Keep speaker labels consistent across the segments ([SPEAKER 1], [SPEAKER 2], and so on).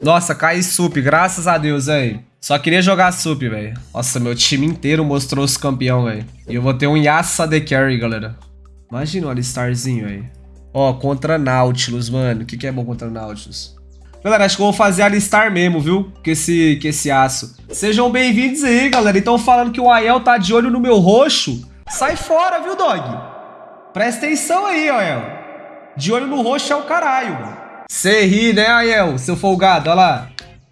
[SPEAKER 1] Nossa, cai sup, graças a Deus, velho. Só queria jogar sup, velho. Nossa, meu time inteiro mostrou os campeão, velho. E eu vou ter um Yasa de carry, galera. Imagina o Alistarzinho, velho. Ó, contra Nautilus, mano. O que, que é bom contra Nautilus? Galera, acho que eu vou fazer alistar mesmo, viu? Com esse, com esse aço. Sejam bem-vindos aí, galera. Então falando que o Ael tá de olho no meu roxo. Sai fora, viu, dog? Presta atenção aí, Ael. De olho no roxo é o caralho. Cê ri, né, Ael? Seu folgado, olha lá.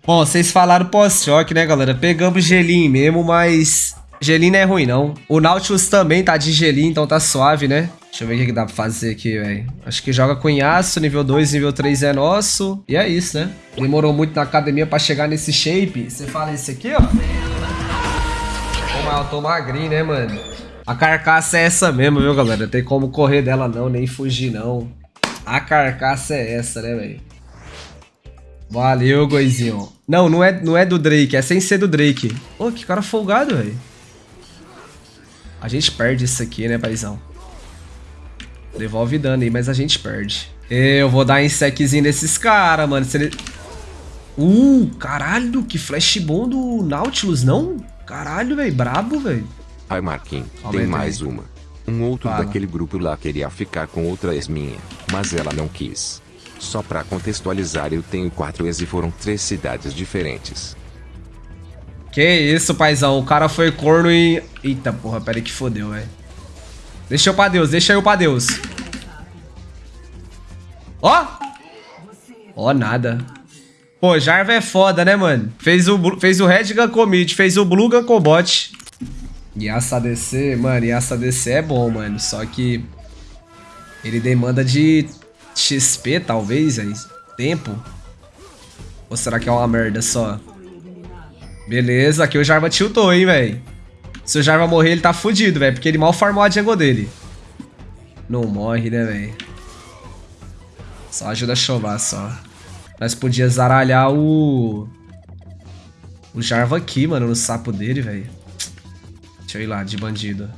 [SPEAKER 1] Bom, vocês falaram pós-choque, né, galera? Pegamos gelinho mesmo, mas... Gelinho não é ruim, não. O Nautilus também tá de gelinho, então tá suave, né? Deixa eu ver o que, dá pra fazer aqui, velho. Acho que joga com Yasuo, nível 2, nível 3 é nosso. E é isso, né? Demorou muito na academia pra chegar nesse shape. Você fala esse aqui, ó. Pô, eu tô magrinho, né, mano? A carcaça é essa mesmo, viu, galera? Tem como correr dela não, nem fugir não. A carcaça é essa, né, velho? Valeu, Goizinho. Não, não é, não é do Drake, é sem ser do Drake. Pô, que cara folgado, velho. A gente perde isso aqui, né, paizão? Devolve dano aí, mas a gente perde. Eu vou dar inseczinho nesses caras, mano. Se ele... Uh, caralho, que flash bom do Nautilus, não? Caralho, velho, brabo, velho.
[SPEAKER 2] Ai, Marquinhos, tem mais uma. Um outro Fala. daquele grupo lá queria ficar com outra ex minha, mas ela não quis. Só pra contextualizar, eu tenho quatro ex e foram três cidades diferentes.
[SPEAKER 1] Que isso, paizão. O cara foi corno e... Eita, porra, pera aí que fodeu, velho. Deixa eu pra Deus, deixa eu pra Deus. Ó! Ó, nada. Pô, Jarva é foda, né, mano? Fez o, fez o Red Gun Commit, fez o Blue Gun Bot. Yasa DC, mano, Yasa DC é bom, mano. Só que ele demanda de XP, talvez, aí. Tempo. Ou será que é uma merda só? Beleza, aqui o Jarva tiltou, hein, velho. Se o Jarva morrer, ele tá fudido, velho. Porque ele mal farmou a jungle dele. Não morre, né, velho? Só ajuda a chovar, só. Nós podia zaralhar o... O Jarva aqui, mano, no sapo dele, velho. Deixa eu ir lá, de bandido.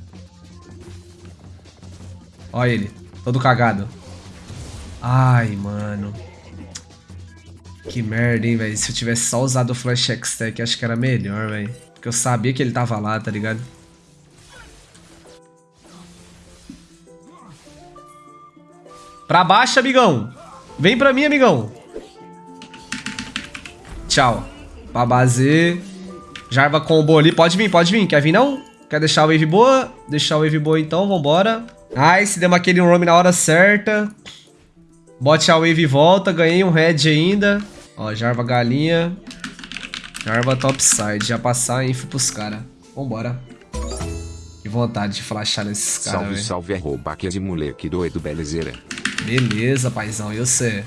[SPEAKER 1] Olha ele, todo cagado. Ai, mano. Que merda, hein, velho. Se eu tivesse só usado o Flash X-Tech, acho que era melhor, velho. Porque eu sabia que ele tava lá, tá ligado? Pra baixo, amigão. Vem pra mim, amigão. Tchau. Base. Jarva combo ali. Pode vir, pode vir. Quer vir, não? Quer deixar a wave boa? Deixar a wave boa, então. Vambora. Nice. Demos aquele roam na hora certa. Bote a wave e volta. Ganhei um red ainda. Ó, Jarva galinha. Jarva topside, já passar a info pros caras. Vambora. Que vontade de flashar nesses caras,
[SPEAKER 2] Salve, véio. salve, arroba aqui de moleque doido, belezeira.
[SPEAKER 1] Beleza, paizão, e você?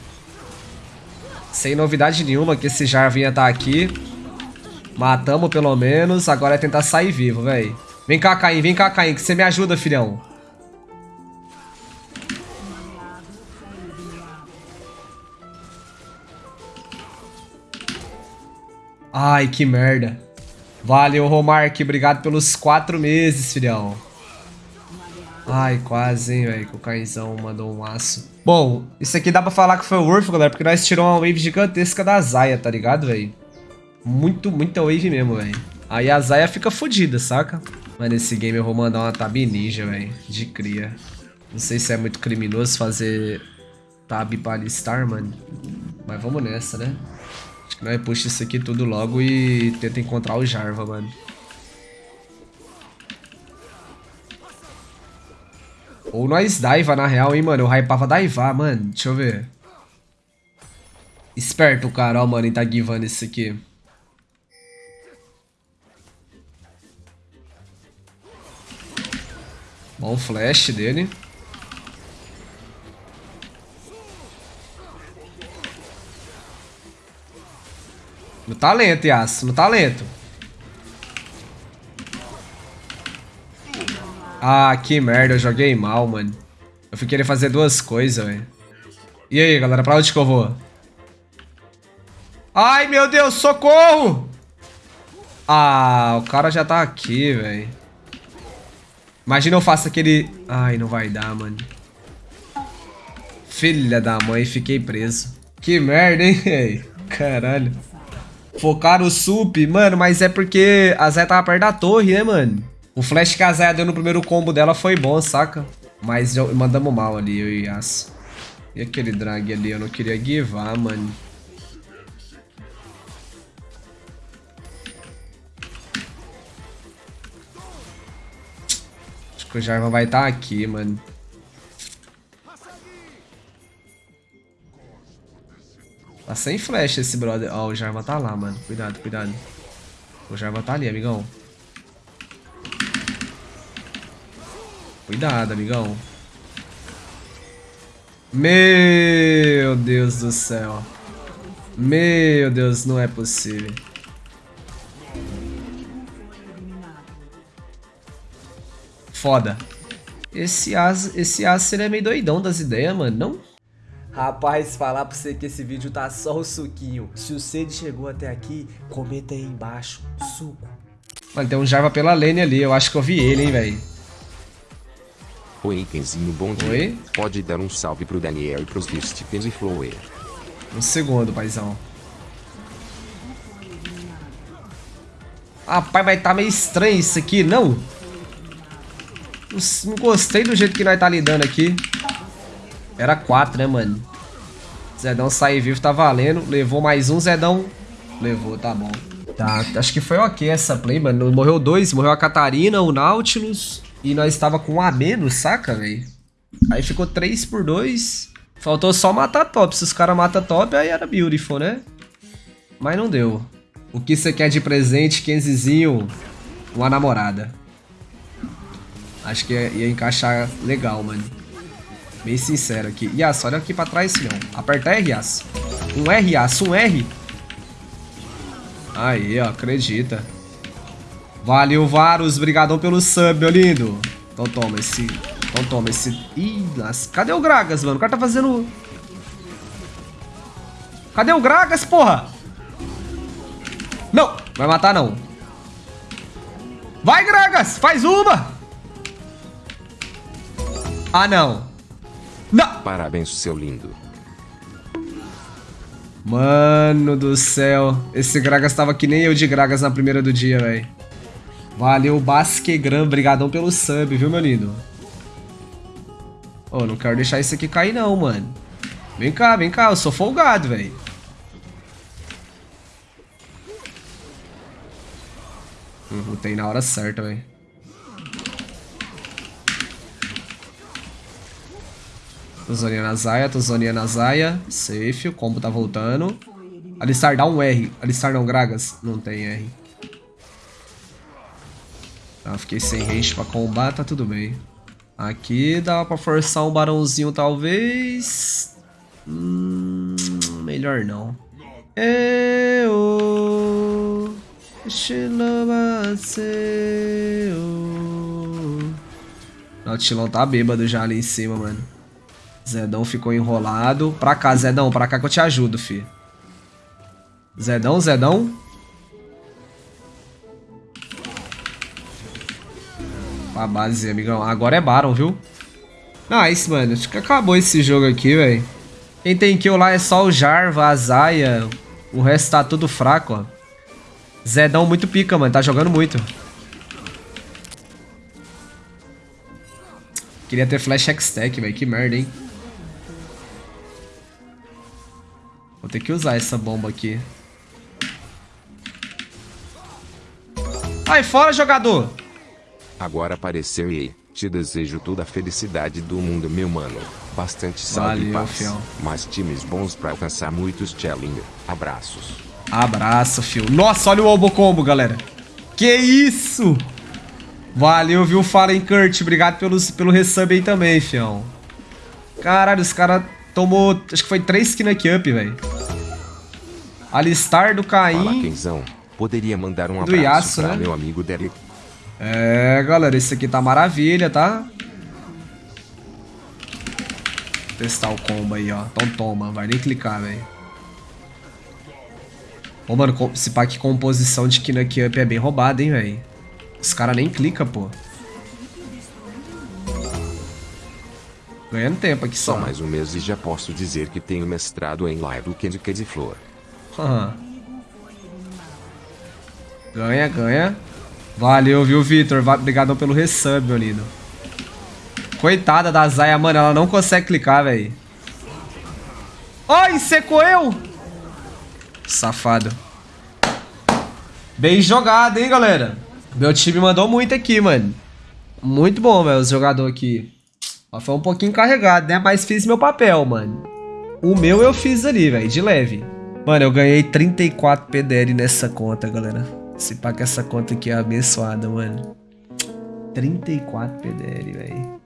[SPEAKER 1] Sem novidade nenhuma que esse Jarvinha tá aqui. Matamos pelo menos, agora é tentar sair vivo, velho. Vem cá, Caim, vem cá, Caim, que você me ajuda, filhão. Ai, que merda. Valeu, Romark. Obrigado pelos quatro meses, filhão. Ai, quase, hein, velho. Que o Caizão mandou um aço. Bom, isso aqui dá pra falar que foi o Worth, galera. Porque nós tiramos uma wave gigantesca da Zaya, tá ligado, velho? Muito, muita wave mesmo, velho. Aí a Zaya fica fodida, saca? Mas nesse game eu vou mandar uma tab ninja, velho. De cria. Não sei se é muito criminoso fazer tab pra alistar, mano. Mas vamos nessa, né? Nós puxa isso aqui tudo logo e tenta encontrar o Jarva, mano. Ou nós daiva, na real, hein, mano. Eu hypava daivar, mano. Deixa eu ver. Esperto o cara, ó, mano, em tá givando isso aqui. Bom flash dele. No talento, Yas. No talento. Ah, que merda. Eu joguei mal, mano. Eu fui querer fazer duas coisas, velho. E aí, galera? Pra onde que eu vou? Ai, meu Deus. Socorro! Ah, o cara já tá aqui, velho. Imagina eu faço aquele... Ai, não vai dar, mano. Filha da mãe, fiquei preso. Que merda, hein, velho? Caralho. Focaram o sup, mano, mas é porque a Zé tava perto da torre, né, mano? O flash que a Zé deu no primeiro combo dela foi bom, saca? Mas mandamos mal ali, eu e. E aquele drag ali, eu não queria guivar, mano. Acho que o Jarvan vai estar tá aqui, mano. Tá sem flash esse brother. Ó, oh, o Jarvan tá lá, mano. Cuidado, cuidado. O Jarvan tá ali, amigão. Cuidado, amigão. Meu Deus do céu. Meu Deus, não é possível. Foda. Esse As, esse é meio doidão das ideias, mano, não?
[SPEAKER 3] Rapaz, falar pra você que esse vídeo tá só o suquinho. Se o Cid chegou até aqui, comenta aí embaixo, suco.
[SPEAKER 1] Mano, tem um Jarva pela lane ali, eu acho que eu vi ele, hein, velho.
[SPEAKER 2] Oi, Kenzinho, bom dia. Oi? Pode dar um salve pro Daniel e pros Stephens e Flower.
[SPEAKER 1] Um segundo, paizão. Rapaz, vai estar tá meio estranho isso aqui, não? Não gostei do jeito que nós tá lidando aqui. Era 4, né, mano? Zedão sair vivo tá valendo. Levou mais um, Zedão. Levou, tá bom. Tá, acho que foi ok essa play, mano. Morreu dois, morreu a Catarina, o Nautilus. E nós estava com um a menos, saca, velho? Aí ficou 3 por 2. Faltou só matar top. Se os caras matam top, aí era beautiful, né? Mas não deu. O que você quer de presente, Kenzizinho? Uma namorada. Acho que ia, ia encaixar legal, mano. Bem sincero aqui. Yas, olha aqui pra trás, filhão. Aperta R, Yas. Um R, Yas. Um R. Aí, ó. Acredita. Valeu, Varus. Obrigadão pelo sub, meu lindo. Então toma esse... Então toma esse... Ih, cadê o Gragas, mano? O cara tá fazendo... Cadê o Gragas, porra? Não! Vai matar, não. Vai, Gragas! Faz uma! Ah, não. Não!
[SPEAKER 2] Parabéns, seu lindo.
[SPEAKER 1] Mano do céu. Esse Gragas tava que nem eu de Gragas na primeira do dia, velho. Valeu, Basquegram. Obrigadão pelo sub, viu, meu lindo? Ô, oh, não quero deixar isso aqui cair não, mano. Vem cá, vem cá. Eu sou folgado, velho. Tem na hora certa, velho. Zoninha na Zaya, zoninha na Zaya. Safe, o combo tá voltando. Alistar, dá um R. Alistar não, Gragas. Não tem R. Tá, fiquei sem range pra combar, tá tudo bem. Aqui dá pra forçar um barãozinho, talvez. Hum, melhor não. Eu... O Tilão tá bêbado já ali em cima, mano. Zedão ficou enrolado. Pra cá, Zedão. Pra cá que eu te ajudo, fi. Zedão, Zedão. Pra base, amigão. Agora é Baron, viu? Nice, mano. Acho que acabou esse jogo aqui, velho. Quem tem kill lá é só o Jarva, a Zaya. O resto tá tudo fraco, ó. Zedão muito pica, mano. Tá jogando muito. Queria ter flash X-Tech, velho. Que merda, hein? Vou ter que usar essa bomba aqui. Ai, fora, jogador!
[SPEAKER 2] Agora apareceu e te desejo toda a felicidade do mundo, meu mano. Bastante Valeu, e paz. Fiel. Mais times bons pra alcançar muitos challenger. Abraços.
[SPEAKER 1] Abraço, fio. Nossa, olha o Obo Combo, galera. Que isso! Valeu, viu, Fallen Kurt. Obrigado pelos, pelo resub aí também, fião. Caralho, os caras tomou... Acho que foi 3 skin aqui up, velho. Alistar do Caim. Fala,
[SPEAKER 2] Kenzão. Poderia mandar um abraço Yasuo, pra né? meu amigo Derek
[SPEAKER 1] é, galera, esse aqui tá maravilha, tá? Testar o combo aí, ó. Então toma, vai nem clicar, velho. Ô, mano, esse pack composição de Kinuck Up é bem roubado, hein, velho. Os caras nem clicam, pô. Ganhando tempo aqui só.
[SPEAKER 2] Só mais um mês e já posso dizer que tenho mestrado em live do Candy Candy Flor.
[SPEAKER 1] Ganha, ganha. Valeu, viu, Vitor? Obrigadão pelo resub, meu lindo. Coitada da Zaya, mano. Ela não consegue clicar, velho. Ai, secou eu! Safado. Bem jogado, hein, galera? Meu time mandou muito aqui, mano. Muito bom, velho, os jogadores aqui. Foi um pouquinho carregado, né? Mas fiz meu papel, mano. O meu eu fiz ali, velho, de leve. Mano, eu ganhei 34 PDL nessa conta, galera. Se pá que essa conta aqui é abençoada, mano. 34 PDL, velho.